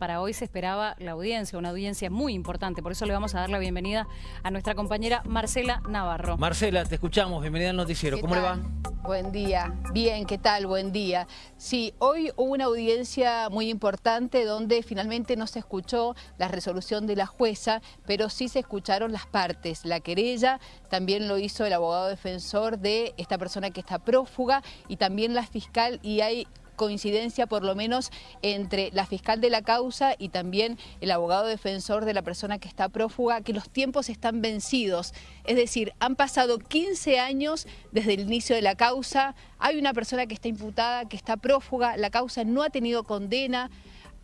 Para hoy se esperaba la audiencia, una audiencia muy importante, por eso le vamos a dar la bienvenida a nuestra compañera Marcela Navarro. Marcela, te escuchamos, bienvenida al noticiero, ¿cómo le va? Buen día, bien, ¿qué tal? Buen día. Sí, hoy hubo una audiencia muy importante donde finalmente no se escuchó la resolución de la jueza, pero sí se escucharon las partes. La querella también lo hizo el abogado defensor de esta persona que está prófuga y también la fiscal y hay coincidencia por lo menos entre la fiscal de la causa y también el abogado defensor de la persona que está prófuga, que los tiempos están vencidos. Es decir, han pasado 15 años desde el inicio de la causa, hay una persona que está imputada, que está prófuga, la causa no ha tenido condena,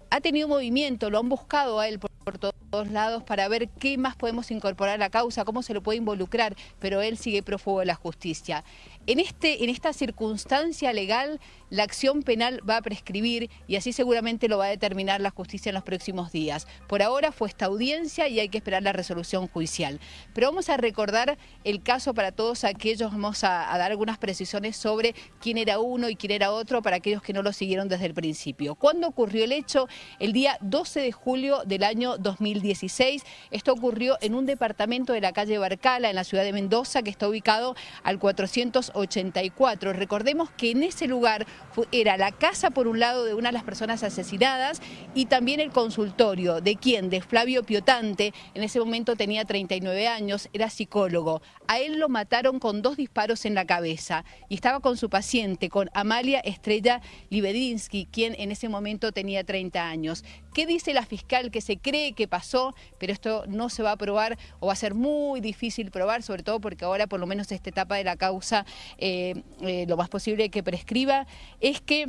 ha tenido movimiento, lo han buscado a él por, todos lados para ver qué más podemos incorporar a la causa, cómo se lo puede involucrar, pero él sigue prófugo de la justicia. En, este, en esta circunstancia legal, la acción penal va a prescribir y así seguramente lo va a determinar la justicia en los próximos días. Por ahora fue esta audiencia y hay que esperar la resolución judicial. Pero vamos a recordar el caso para todos aquellos, vamos a, dar algunas precisiones sobre quién era uno y quién era otro para aquellos que no lo siguieron desde el principio. ¿Cuándo ocurrió el hecho? El día 12 de julio del año 2016. Esto ocurrió en un departamento de la calle Barcala, en la ciudad de Mendoza, que está ubicado al 400 84. Recordemos que en ese lugar era la casa por un lado de una de las personas asesinadas y también el consultorio. ¿De quién? De Flavio Piotante. En ese momento tenía 39 años, era psicólogo. A él lo mataron con dos disparos en la cabeza y estaba con su paciente, con Amalia Estrella Libedinsky, quien en ese momento tenía 30 años. ¿Qué dice la fiscal que se cree que pasó? Pero esto no se va a probar o va a ser muy difícil probar, sobre todo porque ahora por lo menos esta etapa de la causa eh, eh, lo más posible que prescriba, es que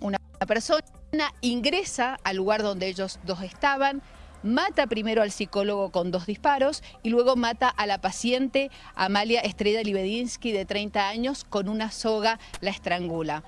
una persona ingresa al lugar donde ellos dos estaban, mata primero al psicólogo con dos disparos y luego mata a la paciente Amalia Estrella Libedinsky de 30 años con una soga la estrangula.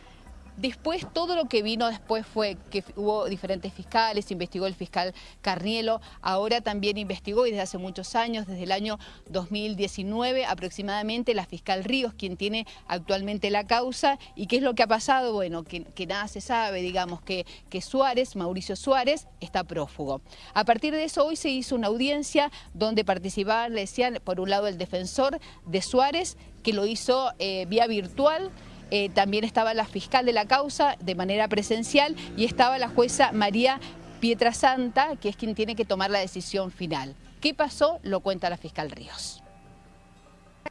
Después, todo lo que vino después fue que hubo diferentes fiscales, investigó el fiscal Carnielo, ahora también investigó y desde hace muchos años, desde el año 2019 aproximadamente, la fiscal Ríos, quien tiene actualmente la causa. ¿Y qué es lo que ha pasado? Bueno, que, nada se sabe, digamos, que, que Suárez, Mauricio Suárez, está prófugo. A partir de eso, hoy se hizo una audiencia donde participaban, le decían, por un lado el defensor de Suárez, que lo hizo eh, vía virtual, eh, también estaba la fiscal de la causa de manera presencial y estaba la jueza María Pietrasanta, que es quien tiene que tomar la decisión final. ¿Qué pasó? Lo cuenta la fiscal Ríos.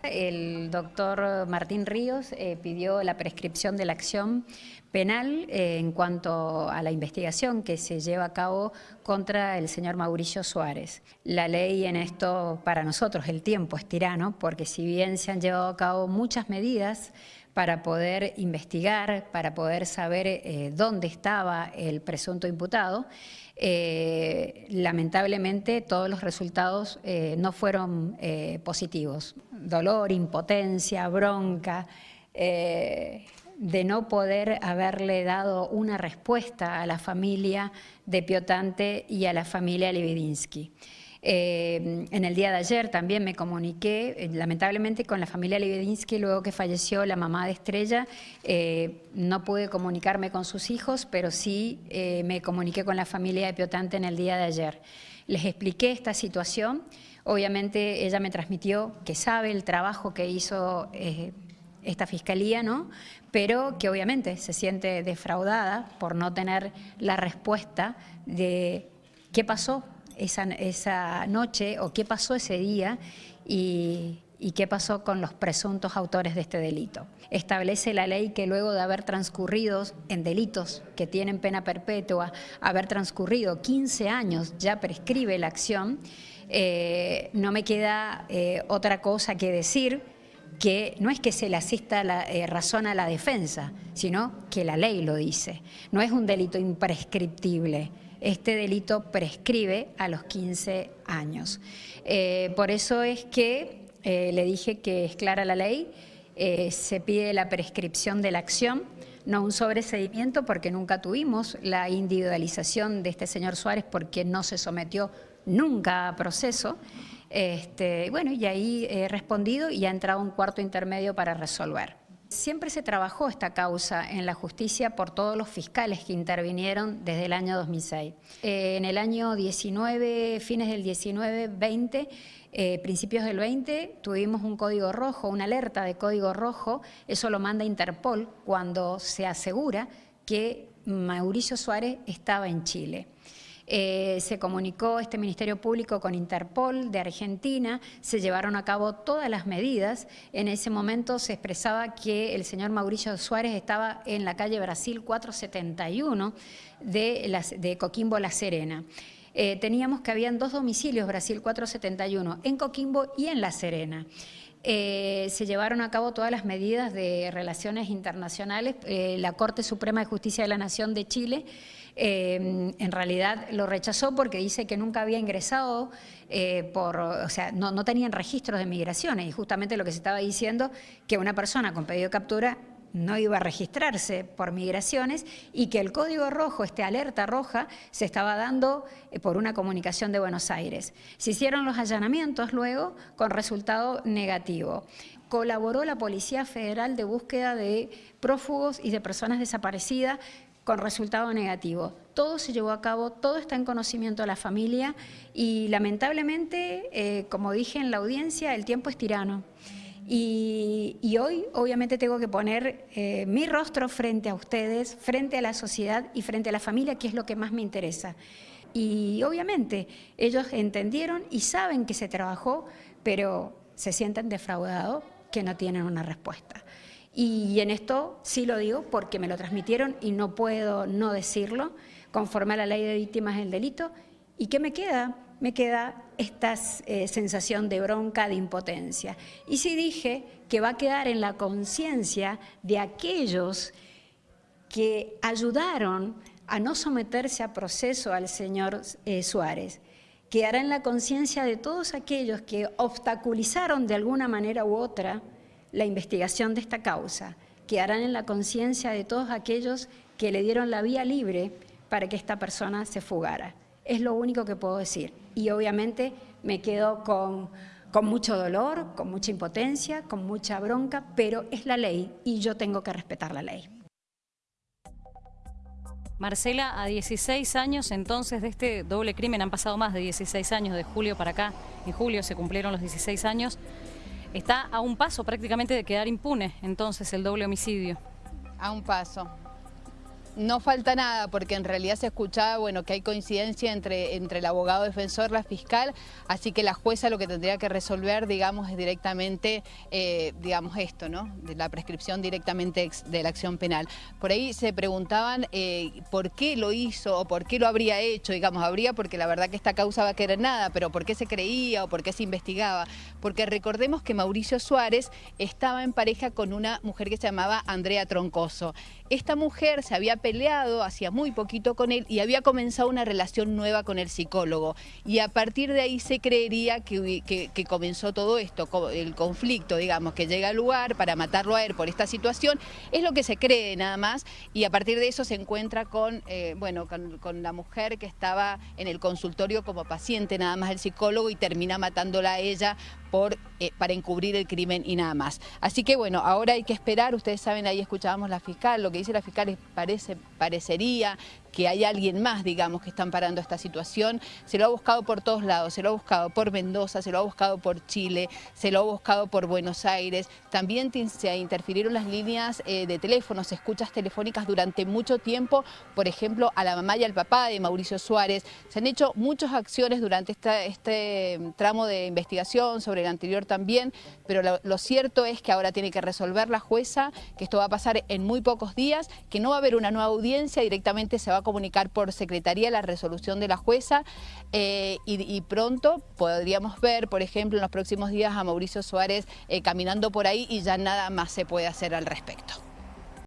El doctor Martín Ríos eh, pidió la prescripción de la acción penal eh, en cuanto a la investigación que se lleva a cabo contra el señor Mauricio Suárez. La ley en esto, para nosotros, el tiempo es tirano, porque si bien se han llevado a cabo muchas medidas para poder investigar, para poder saber eh, dónde estaba el presunto imputado, eh, lamentablemente todos los resultados eh, no fueron positivos. Dolor, impotencia, bronca, de no poder haberle dado una respuesta a la familia de Piotante y a la familia Levidinsky. Eh, en el día de ayer también me comuniqué, eh, lamentablemente, con la familia Lebedinsky, luego que falleció la mamá de Estrella. Eh, no pude comunicarme con sus hijos, pero sí me comuniqué con la familia de Piotante en el día de ayer. Les expliqué esta situación. Obviamente ella me transmitió que sabe el trabajo que hizo esta fiscalía, ¿no? pero que obviamente se siente defraudada por no tener la respuesta de qué pasó esa, noche o qué pasó ese día y, qué pasó con los presuntos autores de este delito. Establece la ley que luego de haber transcurrido en delitos que tienen pena perpetua, haber transcurrido 15 años, ya prescribe la acción, eh, no me queda eh, otra cosa que decir que no es que se le asista la eh, razón a la defensa, sino que la ley lo dice. No es un delito imprescriptible este delito prescribe a los 15 años. Eh, por eso es que eh, le dije que es clara la ley, eh, se pide la prescripción de la acción, no un sobreseimiento porque nunca tuvimos la individualización de este señor Suárez porque no se sometió nunca a proceso. Este, bueno, y ahí he respondido y ha entrado un cuarto intermedio para resolver. Siempre se trabajó esta causa en la justicia por todos los fiscales que intervinieron desde el año 2006. Eh, en el año 19, fines del 19, 20, eh, principios del 20, tuvimos un código rojo, una alerta de código rojo, eso lo manda Interpol cuando se asegura que Mauricio Suárez estaba en Chile. Eh, se comunicó este Ministerio Público con Interpol de Argentina, se llevaron a cabo todas las medidas. En ese momento se expresaba que el señor Mauricio Suárez estaba en la calle Brasil 471 de, de Coquimbo La Serena. Eh, teníamos que habían dos domicilios, Brasil 471, en Coquimbo y en La Serena. Eh, se llevaron a cabo todas las medidas de relaciones internacionales. la Corte Suprema de Justicia de la Nación de Chile Em, en realidad lo rechazó porque dice que nunca había ingresado eh, por, o sea, no, no tenían registros de migraciones y justamente lo que se estaba diciendo que una persona con pedido de captura no iba a registrarse por migraciones y que el código rojo, este alerta roja, se estaba dando eh, por una comunicación de Buenos Aires. Se hicieron los allanamientos luego con resultado negativo. Colaboró la Policía Federal de búsqueda de prófugos y de personas desaparecidas con resultado negativo. Todo se llevó a cabo, todo está en conocimiento de la familia y lamentablemente, eh, como dije en la audiencia, el tiempo es tirano. Y, hoy obviamente tengo que poner eh, mi rostro frente a ustedes, frente a la sociedad y frente a la familia, que es lo que más me interesa. Y obviamente ellos entendieron y saben que se trabajó, pero se sienten defraudados que no tienen una respuesta. Y en esto sí lo digo porque me lo transmitieron y no puedo no decirlo, conforme a la ley de víctimas del delito. ¿Y qué me queda? Me queda esta eh, sensación de bronca, de impotencia. Y sí dije que va a quedar en la conciencia de aquellos que ayudaron a no someterse a proceso al señor eh, Suárez. Quedará en la conciencia de todos aquellos que obstaculizaron de alguna manera u otra la investigación de esta causa, quedarán en la conciencia de todos aquellos que le dieron la vía libre para que esta persona se fugara. Es lo único que puedo decir. Y obviamente me quedo con, con mucho dolor, con mucha impotencia, con mucha bronca, pero es la ley y yo tengo que respetar la ley. Marcela, a 16 años entonces de este doble crimen, han pasado más de 16 años, de julio para acá, en julio se cumplieron los 16 años, Está a un paso prácticamente de quedar impune entonces el doble homicidio. A un paso. No falta nada porque en realidad se escuchaba bueno, que hay coincidencia entre, entre el abogado defensor, la fiscal, así que la jueza lo que tendría que resolver, digamos, es directamente, eh, digamos, esto, ¿no? De la prescripción directamente de la acción penal. Por ahí se preguntaban eh, por qué lo hizo o por qué lo habría hecho, digamos, habría porque la verdad que esta causa va a querer nada, pero por qué se creía o por qué se investigaba. Porque recordemos que Mauricio Suárez estaba en pareja con una mujer que se llamaba Andrea Troncoso. Esta mujer se había peleado hacía muy poquito con él y había comenzado una relación nueva con el psicólogo. Y a partir de ahí se creería que, que, comenzó todo esto, el conflicto, digamos, que llega al lugar para matarlo a él por esta situación. Es lo que se cree nada más y a partir de eso se encuentra con, eh, bueno, con, la mujer que estaba en el consultorio como paciente nada más el psicólogo y termina matándola a ella eh, para encubrir el crimen y nada más. Así que bueno, ahora hay que esperar, ustedes saben, ahí escuchábamos la fiscal, lo que dice la fiscal parece, parecería que hay alguien más, digamos, que están parando esta situación. Se lo ha buscado por todos lados, se lo ha buscado por Mendoza, se lo ha buscado por Chile, se lo ha buscado por Buenos Aires. También se interfirieron las líneas eh, de teléfonos, escuchas telefónicas durante mucho tiempo, por ejemplo, a la mamá y al papá de Mauricio Suárez. Se han hecho muchas acciones durante este tramo de investigación, sobre el anterior también, pero lo, cierto es que ahora tiene que resolver la jueza, que esto va a pasar en muy pocos días, que no va a haber una nueva audiencia, directamente se va a comunicar por secretaría la resolución de la jueza eh, y, pronto podríamos ver, por ejemplo, en los próximos días a Mauricio Suárez eh, caminando por ahí y ya nada más se puede hacer al respecto.